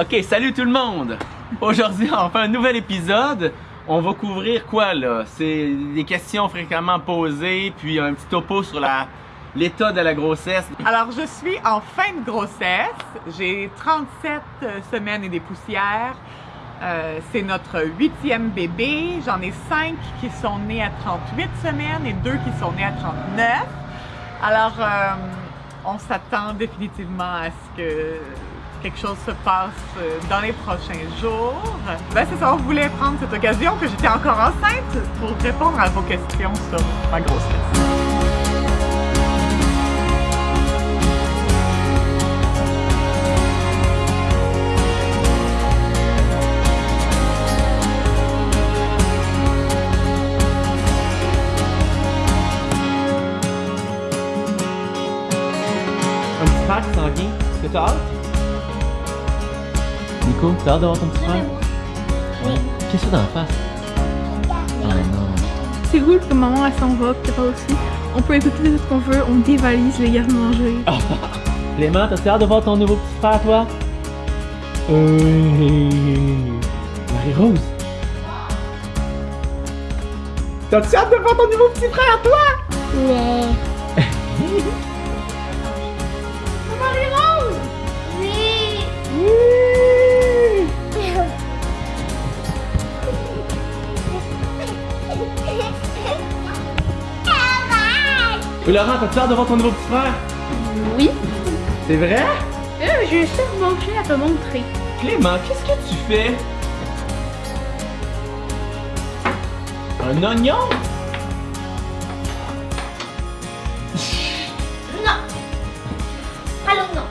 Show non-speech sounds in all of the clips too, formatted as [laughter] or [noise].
Ok, salut tout le monde! Aujourd'hui, on fait un nouvel épisode. On va couvrir quoi là? C'est des questions fréquemment posées, puis un petit topo sur l'état de la grossesse. Alors, je suis en fin de grossesse. J'ai 37 semaines et des poussières. Euh, c'est notre huitième bébé. J'en ai cinq qui sont nés à 38 semaines et deux qui sont nés à 39. Alors, euh, on s'attend définitivement à ce que quelque chose se passe euh, dans les prochains jours. Ben, c'est ça, on voulait prendre cette occasion que j'étais encore enceinte pour répondre à vos questions sur ma grossesse. Un petit que t'as hâte? Nico, t'as hâte d'avoir ton petit frère? Oui. Qu'est-ce que t'as dans la face? Oh non. C'est cool que maman elle s'en va, pis papa aussi. On peut écouter tout ce qu'on veut, on dévalise les garde-manger. [laughs] Clément, t'as hâte de voir ton nouveau petit frère, toi? Oui. Marie-Rose. T'as-tu hâte de voir ton nouveau petit frère, toi? Ouais. [laughs] Oui, Laurent, t'as-tu hâte de voir ton nouveau petit frère? Oui. C'est vrai? Euh, je vais juste manger à te montrer. Clément, qu'est-ce que tu fais? Un oignon? [laughs] Non. Allô, non.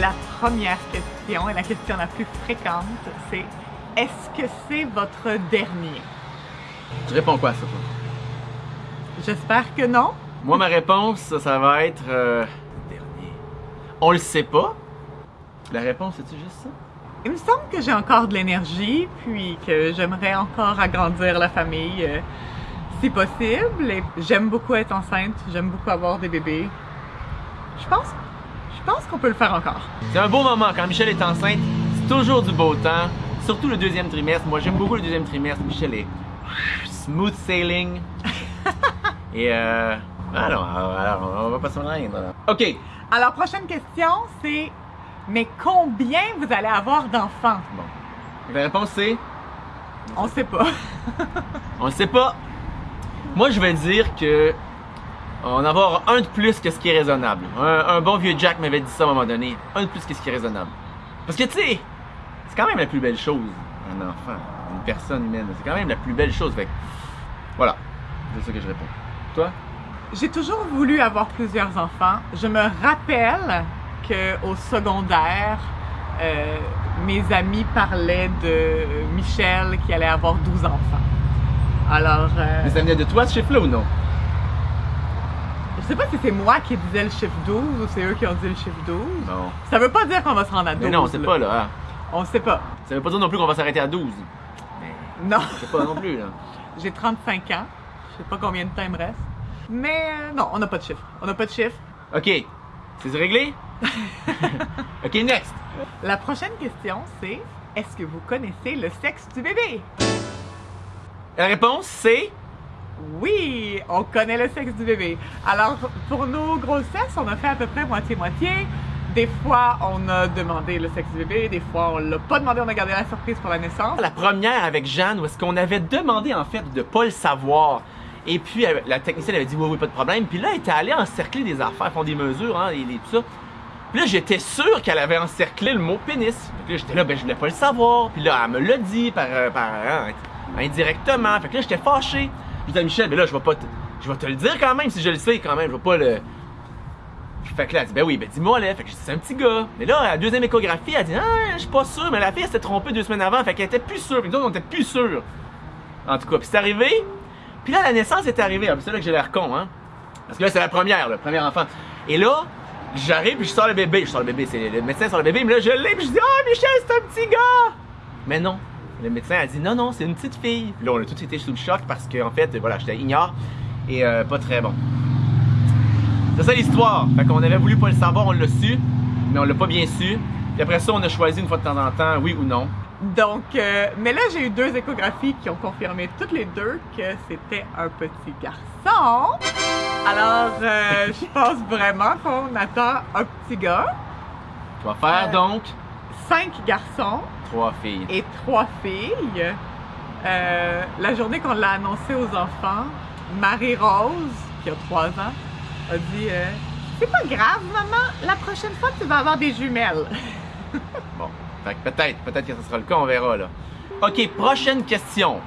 La première question et la question la plus fréquente, c'est est-ce que c'est votre dernier? Tu réponds quoi à ça, toi? J'espère que non. Moi, ma réponse, ça, ça va être. euh, dernier. On le sait pas. La réponse, c'est-tu juste ça? Il me semble que j'ai encore de l'énergie, puis que j'aimerais encore agrandir la famille euh, si possible. Et j'aime beaucoup être enceinte, j'aime beaucoup avoir des bébés. Je pense, je pense qu'on peut le faire encore. C'est un beau moment quand Michel est enceinte. C'est toujours du beau temps. Surtout le deuxième trimestre. Moi, j'aime beaucoup le deuxième trimestre. Michel est smooth sailing. [laughs] Et euh. Alors, alors, on va pas se plaindre. Ok. Alors, prochaine question, c'est mais combien vous allez avoir d'enfants? Bon. La réponse, c'est? On sait pas. [laughs] On sait pas. Moi, je vais dire que. On va en avoir un de plus que ce qui est raisonnable. Un, un bon vieux Jack m'avait dit ça à un moment donné. Un de plus que ce qui est raisonnable. Parce que, tu sais, c'est quand même la plus belle chose, un enfant, une personne humaine. C'est quand même la plus belle chose. Fait que, voilà. C'est ça que je réponds. Toi? J'ai toujours voulu avoir plusieurs enfants. Je me rappelle qu'au secondaire, euh, mes amis parlaient de Michel qui allait avoir 12 enfants. Alors, euh, Mais ça venait de toi ce chiffre-là ou non? je sais pas si c'est moi qui disais le chiffre 12 ou c'est eux qui ont dit le chiffre 12. Non. Ça veut pas dire qu'on va se rendre à 12. Mais non, c'est là. pas là. hein. On sait pas. Ça veut pas dire non plus qu'on va s'arrêter à 12. Mais Non. c'est pas non plus, là. J'ai 35 ans. Je sais pas combien de temps il me reste. Mais euh, non, on n'a pas de chiffre. On n'a pas de chiffre. Ok. C'est réglé? [laughs] ok, next. La prochaine question, c'est est-ce que vous connaissez le sexe du bébé? La réponse, c'est? Oui, on connaît le sexe du bébé. Alors, pour nos grossesses, on a fait à peu près moitié-moitié. Des fois, on a demandé le sexe du bébé, des fois, on l'a pas demandé, on a gardé la surprise pour la naissance. La première avec Jeanne, où est-ce qu'on avait demandé en fait de pas le savoir. Et puis la technicienne avait dit oui, oui, pas de problème. Puis là, elle était allée encercler des affaires, font des mesures, hein, et, tout ça. Puis là, j'étais sûr qu'elle avait encerclé le mot pénis. Que là, j'étais là, ben je voulais pas le savoir. Puis là, elle me l'a dit par, euh, hein, indirectement. Fait que là, j'étais fâché. Je disais à Michel, mais là, je vais pas te, je te le dire quand même si je le sais quand même. Je vais pas le. Fait que là, elle dit, ben oui, ben dis-moi là. Fait que je c'est un petit gars. Mais là, la deuxième échographie, elle dit, ah, je suis pas sûr. Mais la fille, elle s'était trompée deux semaines avant. Fait qu'elle était plus sûre. Puis nous on était plus sûrs. En tout cas, puis c'est arrivé. Puis là, la naissance est arrivée. Ah, C'est là que j'ai l'air con, hein. Parce que là, c'est la première, le premier enfant. Et là, j'arrive, puis je sors le bébé. Je sors le bébé, c'est le médecin sort le bébé. Mais là, je l'ai, puis je dis, ah, Michel, c'est un petit gars. Mais non. Le médecin a dit, non, non, c'est une petite fille. Là, on a tous été sous le choc parce qu'en fait, voilà, j'étais ignore et euh, pas très bon. C'est ça l'histoire. Fait qu'on avait voulu pas le savoir, on l'a su, mais on l'a pas bien su. Puis après ça, on a choisi une fois de temps en temps, oui ou non. Donc, euh, mais là, j'ai eu deux échographies qui ont confirmé toutes les deux que c'était un petit garçon. Alors, euh, [laughs] je pense vraiment qu'on attend un petit gars, Tu vas faire Euh. donc? cinq garçons trois filles. et trois filles. Euh, la journée qu'on l'a annoncé aux enfants, Marie-Rose, qui a trois ans, a dit C'est pas grave, maman, la prochaine fois, tu vas avoir des jumelles. [laughs] Bon, fait que peut-être, peut-être que ce sera le cas, on verra là. Ok, prochaine question.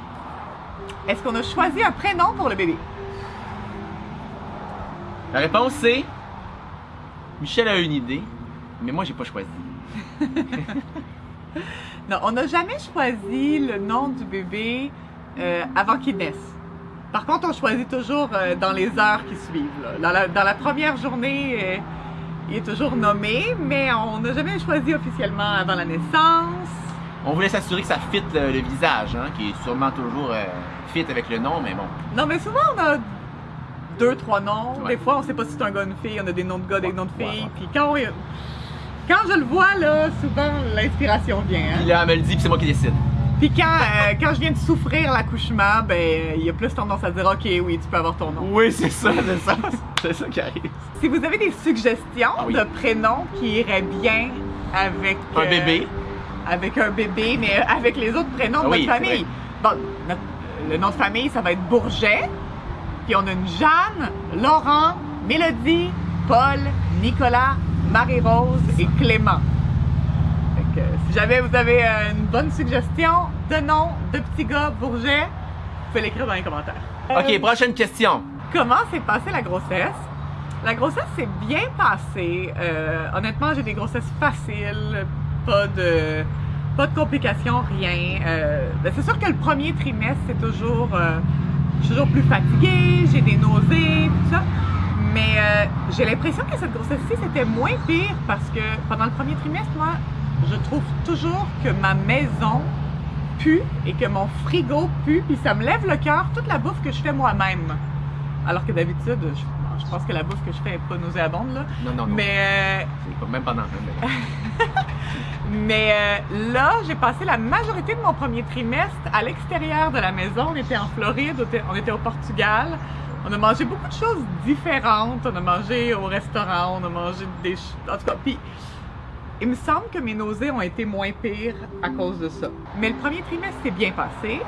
Est-ce qu'on a choisi un prénom pour le bébé? La réponse c'est Michel a une idée, mais moi j'ai pas choisi. [laughs] Non, on n'a jamais choisi le nom du bébé euh, avant qu'il naisse. Par contre, on choisit toujours euh, dans les heures qui suivent. là. Dans, la, dans la première journée, euh, il est toujours nommé, mais on n'a jamais choisi officiellement avant la naissance. On voulait s'assurer que ça fit le, le visage, hein, qui est sûrement toujours euh, fit avec le nom, mais bon. Non, mais souvent, on a deux, trois noms. Ouais. Des fois, on sait pas si c'est un gars ou une fille. On a des noms de gars, des Ouais, noms de filles. Puis quand, on- quand je le vois, là, souvent, l'inspiration vient. hein. Puis là, elle me le dit, puis c'est moi qui décide. Puis quand, euh, quand je viens de souffrir l'accouchement, ben, il y a plus tendance à dire OK, oui, tu peux avoir ton nom. Oui, c'est ça, c'est ça. [laughs] c'est ça qui arrive. Si vous avez des suggestions Ah oui. de prénoms qui iraient bien avec Un euh, bébé. avec un bébé, mais avec les autres prénoms de Ah oui, notre famille. Bon, notre- le nom de famille, ça va être Bourget. Puis on a une Jeanne, Laurent, Mélodie, Paul, Nicolas, Marie-Rose et Clément. Que, si jamais vous avez euh, une bonne suggestion de nom de petit gars Bourget, vous pouvez l'écrire dans les commentaires. Ok, Euh, prochaine question. Comment s'est passée la grossesse? La grossesse s'est bien passée. Euh, honnêtement, j'ai des grossesses faciles, pas de, pas de complications, rien. Euh, ben, c'est sûr que le premier trimestre, c'est toujours, euh, je suis toujours plus fatiguée, j'ai des nausées, tout ça. Mais euh, j'ai l'impression que cette grossesse-ci, c'était moins pire parce que pendant le premier trimestre, moi, je trouve toujours que ma maison pue et que mon frigo pue, puis ça me lève le cœur toute la bouffe que je fais moi-même. Alors que d'habitude, je, je pense que la bouffe que je fais est pas nauséabonde, là. Non, non, non. Mais, euh, Même pendant. [laughs] mais euh, là, j'ai passé la majorité de mon premier trimestre à l'extérieur de la maison. On était en Floride, on était- au Portugal. On a mangé beaucoup de choses différentes. On a mangé au restaurant, on a mangé des... En tout cas, puis il me semble que mes nausées ont été moins pires à cause de ça. Mais le premier trimestre s'est bien passé.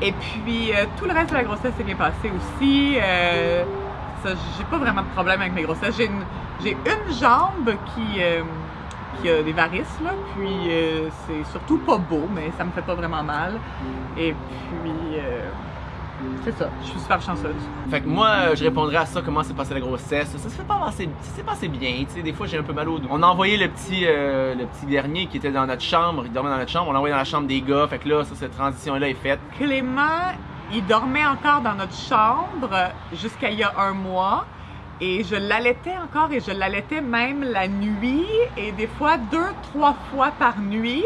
Et puis, euh, tout le reste de la grossesse s'est bien passé aussi. Euh, j'ai pas vraiment de problème avec mes grossesses. J'ai une, jambe qui, euh, qui a des varices, là. Puis, c'est surtout pas beau, mais ça me fait pas vraiment mal. Et puis, c'est ça. Je suis super chanceuse. Fait que moi, euh, je répondrais à ça, comment s'est passée la grossesse. Ça s'est pas passé, ça s'est passé bien, tu sais. Des fois, j'ai un peu mal au dos. On a envoyé le petit, euh, le petit dernier qui était dans notre chambre. Il dormait dans notre chambre. On l'a envoyé dans la chambre des gars. Fait que là, ça, cette transition-là est faite. Clément, il dormait encore dans notre chambre jusqu'à il y a un mois. Et je l'allaitais encore et je l'allaitais même la nuit et des fois deux, trois fois par nuit.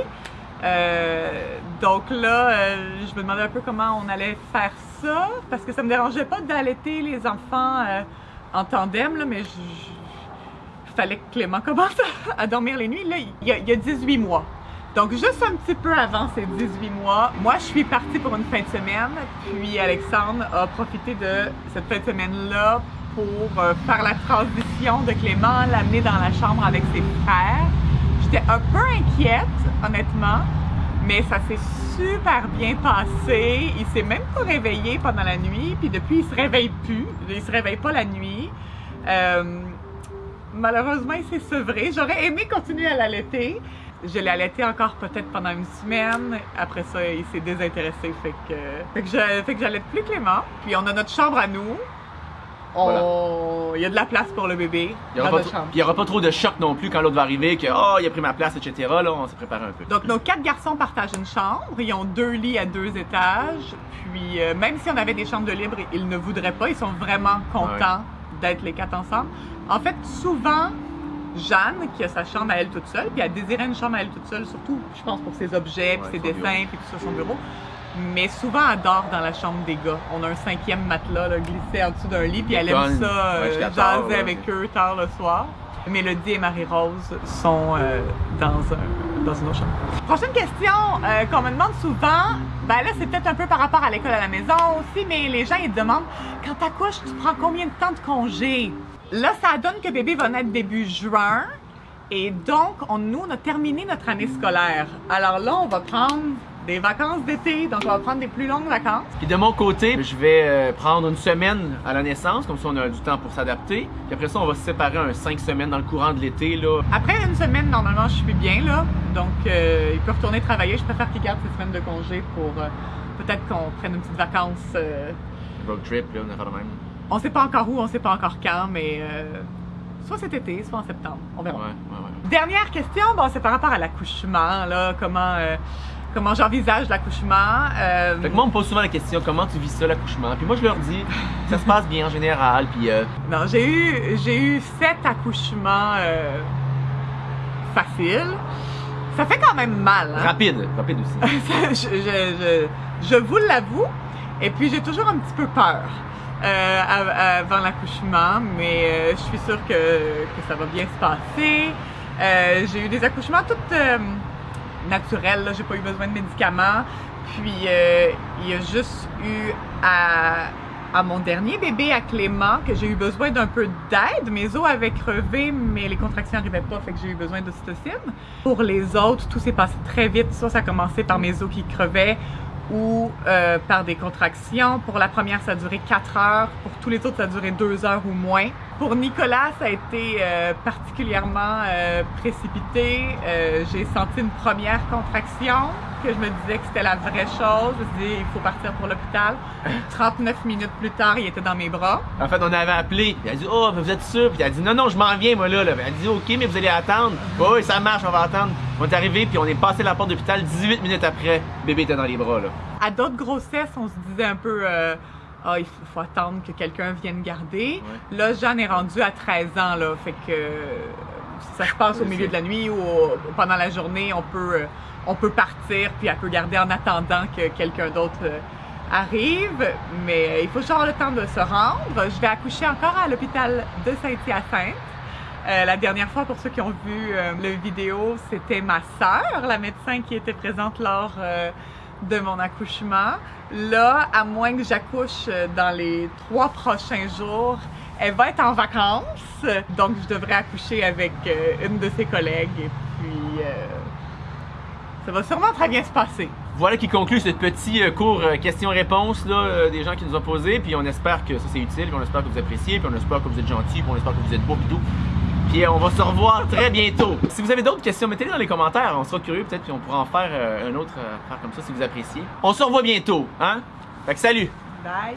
Euh, donc là, euh, je me demandais un peu comment on allait faire ça parce que ça me dérangeait pas d'allaiter les enfants euh, en tandem, mais il fallait que Clément commence à, dormir les nuits. Là, il y, a, il y a 18 mois. Donc, juste un petit peu avant ces 18 mois, moi, je suis partie pour une fin de semaine, puis Alexandre a profité de cette fin de semaine-là pour euh, faire la transition de Clément, l'amener dans la chambre avec ses frères. J'étais un peu inquiète, honnêtement, mais ça s'est super bien passé. Il s'est même pas réveillé pendant la nuit, puis depuis, il se réveille plus. Il se réveille pas la nuit. Euh, Malheureusement, il s'est sevré. J'aurais aimé continuer à l'allaiter. Je l'ai allaité encore peut-être pendant une semaine. Après ça, il s'est désintéressé. Fait que, fait que j'allaite plus Clément. Puis on a notre chambre à nous. On- Il y a de la place pour le bébé Il y aura dans pas notre trop- chambre. puis il y aura pas trop de choc non plus quand l'autre va arriver, que oh, il a pris ma place, etc. Là, on s'est préparé un peu. Donc, nos quatre garçons partagent une chambre. Ils ont deux lits à deux étages. Puis, euh, même si on avait des chambres de libre, ils ne voudraient pas. Ils sont vraiment contents d'être les quatre ensemble. En fait, souvent, Jeanne, qui a sa chambre à elle toute seule, puis elle désirait une chambre à elle toute seule, surtout, je pense, pour ses objets, puis Ouais, ses dessins, puis tout ça, son bureau. Mais souvent elle dort dans la chambre des gars. On a un cinquième matelas là, glissé en dessous d'un lit, puis elle aime ça Ouais, euh, tard, jaser là. avec eux tard le soir. Mélodie et Marie-Rose sont euh, dans, un, dans une autre chambre. Prochaine question euh, qu'on me demande souvent, ben là c'est peut-être un peu par rapport à l'école à la maison aussi, mais les gens ils demandent quand t'accouches, tu prends combien de temps de congé? Là, ça donne que bébé va naître début juin. Et donc, on, nous, on a terminé notre année scolaire. Alors là, on va prendre des vacances d'été, donc on va prendre des plus longues vacances. Puis de mon côté, je vais euh, prendre une semaine à la naissance, comme ça on a du temps pour s'adapter. Puis après ça, on va se séparer un 5 semaines dans le courant de l'été. là. Après une semaine, normalement, je suis bien là. Donc, euh, il peut retourner travailler. Je préfère qu'il garde ses semaines de congé pour euh, peut-être qu'on prenne une petite vacance. euh, Road trip, là, on a fait même. on sait pas encore où, on sait pas encore quand, mais euh, soit cet été, soit en septembre. On Ouais, verra. ouais, ouais. Dernière question, bon, c'est par rapport à l'accouchement, là, comment, euh, comment j'envisage l'accouchement. Euh, Fait que moi, on me pose souvent la question comment tu vis ça, l'accouchement? Puis moi, je leur dis ça se passe bien en général. Puis euh, non, j'ai eu, j'ai eu sept accouchements euh, faciles. Ça fait quand même mal, hein? rapide, rapide aussi. [laughs] je, je, je, je vous l'avoue. Et puis, j'ai toujours un petit peu peur av- avant l'accouchement, mais je suis sûre que, que ça va bien se passer. J'ai eu des accouchements tout naturels, là. j'ai pas eu besoin de médicaments. Puis, euh, il y a juste eu à, à mon dernier bébé, à Clément, que j'ai eu besoin d'un peu d'aide. Mes os avaient crevé, mais les contractions n'arrivaient pas, fait que j'ai eu besoin d'ocytocine. Pour les autres, tout s'est passé très vite. Ça, ça a commencé par mes os qui crevaient ou euh, par des contractions. Pour la première, ça a duré 4 heures. Pour tous les autres, ça a duré 2 heures ou moins. Pour Nicolas, ça a été euh, particulièrement euh, précipité. Euh, J'ai senti une première contraction que je me disais que c'était la vraie chose. Je me dit, il faut partir pour l'hôpital. 39 minutes plus tard, il était dans mes bras. En fait, on avait appelé. Elle a dit Oh, vous êtes sûr? Puis elle a dit Non, non, je m'en viens, moi là. là. Elle a dit Ok, mais vous allez attendre. Oui, oui, ça marche, on va attendre. On est arrivé, puis on est passé la porte d'hôpital 18 minutes après. Bébé était dans les bras, là. À d'autres grossesses, on se disait un peu, euh, ah, il faut, faut attendre que quelqu'un vienne garder. Là, Jeanne est rendue à 13 ans, là, fait que euh, ça se passe au milieu de la nuit ou pendant la journée, on peut, euh, on peut partir, puis elle peut garder en attendant que quelqu'un d'autre arrive. Mais il faut juste avoir le temps de se rendre. Je vais accoucher encore à l'hôpital de Saint-Hyacinthe. Euh, la dernière fois, pour ceux qui ont vu euh, le vidéo, c'était ma sœur, la médecin qui était présente lors euh, de mon accouchement. Là, à moins que j'accouche euh, dans les trois prochains jours, elle va être en vacances, donc je devrais accoucher avec une de ses collègues et puis ça va sûrement très bien se passer. Voilà qui conclut ce petit cours questions-réponses des gens qui nous ont posé. Puis on espère que ça c'est utile, puis on espère que vous appréciez, puis on espère que vous êtes gentils, puis on espère que vous êtes beaux et tout. Euh, on va se revoir très bientôt. Si vous avez d'autres questions, mettez-les dans les commentaires. On sera curieux peut-être, puis on pourra en faire euh, un autre euh, affaire comme ça si vous appréciez. On se revoit bientôt, hein? Fait que salut! Bye!